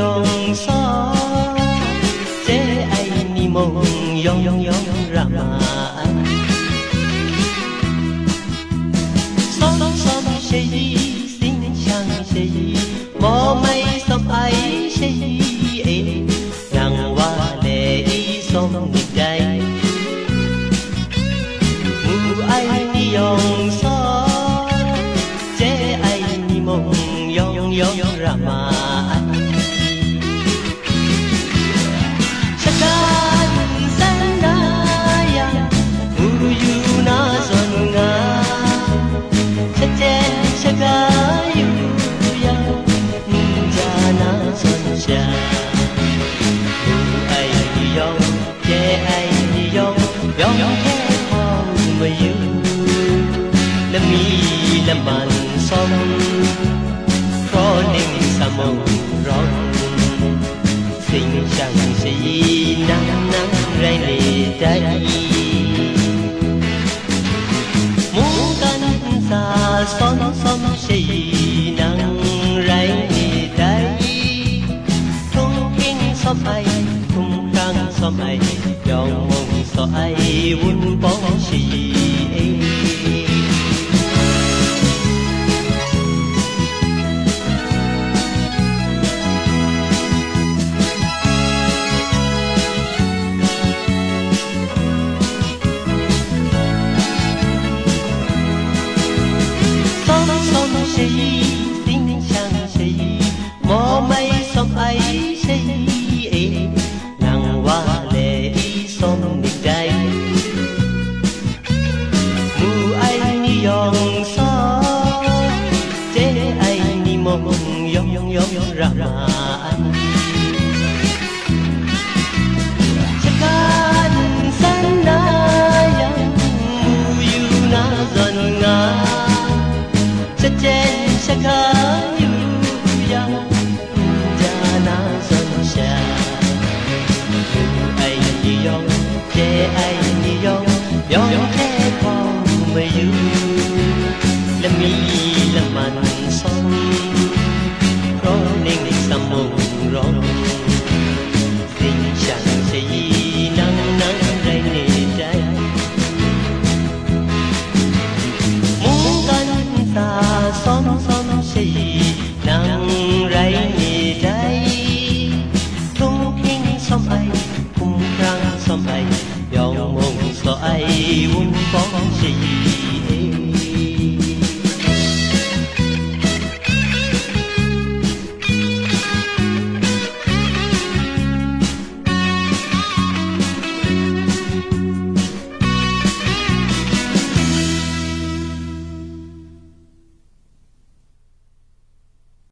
yong sa che ai ni mong yong yong yong rama son son she yi xin chang she yi mo mai sop ai she yi e wa le yi som yong yong rama Sakan sanaya Uyu na zonga Chachen shagayu ya Njana soncha Ai ni yong Che ai yong Yong he hong ma yu Lâm mi lâm man som sa mong rong Sinh chẳng gì nắng nắng rơi lì đây Muốn cánh xa xóm xóm sĩ lệ sống nghịch mu ai ni yong so chế ai ni mong yong yong yong ra mà san na yang mu yu na zan nga cha zonga Sejen yu yang Lami laman song Roning samong rong Tình chẳng sẽ nắng nắng đây nề đây Muốn cánh ta xóm xóm sẽ nắng rây nề đây Thung kinh xóm ai cùng răng xóm ai Dòng mong xó ai vun bóng sẽ